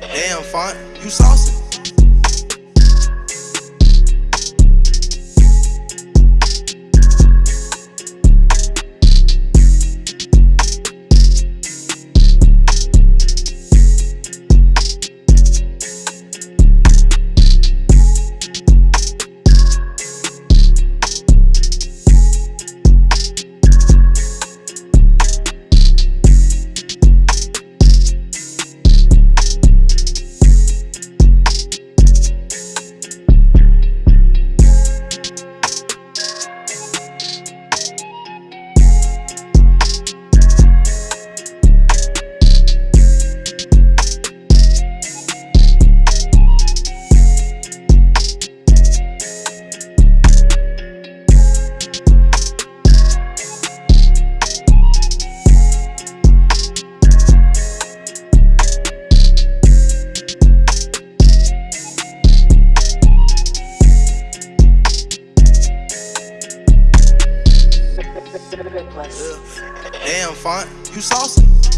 Damn, font, you saucy. Yeah. Damn, Font, you saucy.